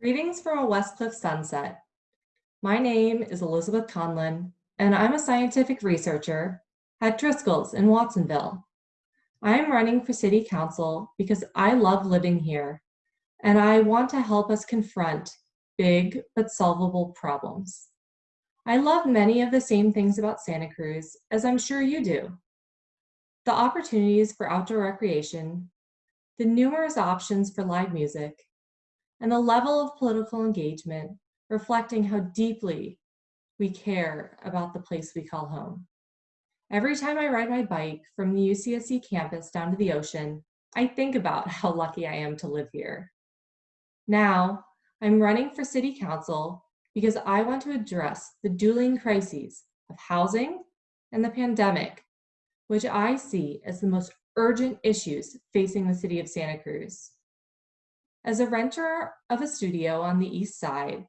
Greetings from a Westcliff sunset. My name is Elizabeth Conlin, and I'm a scientific researcher at Driscoll's in Watsonville. I am running for City Council because I love living here, and I want to help us confront big but solvable problems. I love many of the same things about Santa Cruz, as I'm sure you do. The opportunities for outdoor recreation, the numerous options for live music, and the level of political engagement reflecting how deeply we care about the place we call home. Every time I ride my bike from the UCSC campus down to the ocean, I think about how lucky I am to live here. Now, I'm running for city council because I want to address the dueling crises of housing and the pandemic, which I see as the most urgent issues facing the city of Santa Cruz. As a renter of a studio on the east side,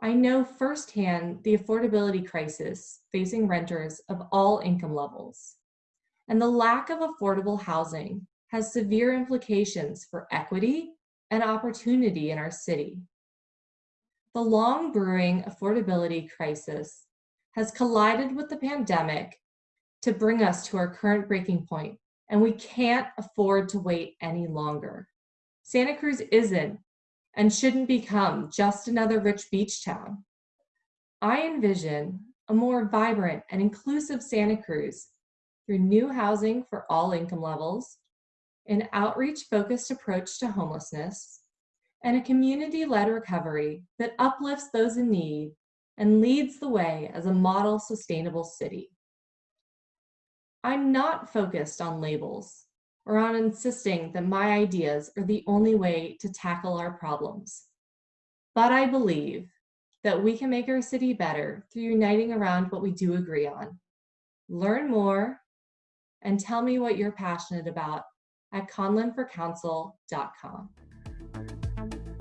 I know firsthand the affordability crisis facing renters of all income levels. And the lack of affordable housing has severe implications for equity and opportunity in our city. The long brewing affordability crisis has collided with the pandemic to bring us to our current breaking point, and we can't afford to wait any longer. Santa Cruz isn't and shouldn't become just another rich beach town. I envision a more vibrant and inclusive Santa Cruz through new housing for all income levels, an outreach-focused approach to homelessness, and a community-led recovery that uplifts those in need and leads the way as a model sustainable city. I'm not focused on labels or on insisting that my ideas are the only way to tackle our problems. But I believe that we can make our city better through uniting around what we do agree on. Learn more and tell me what you're passionate about at conlinforcouncil.com.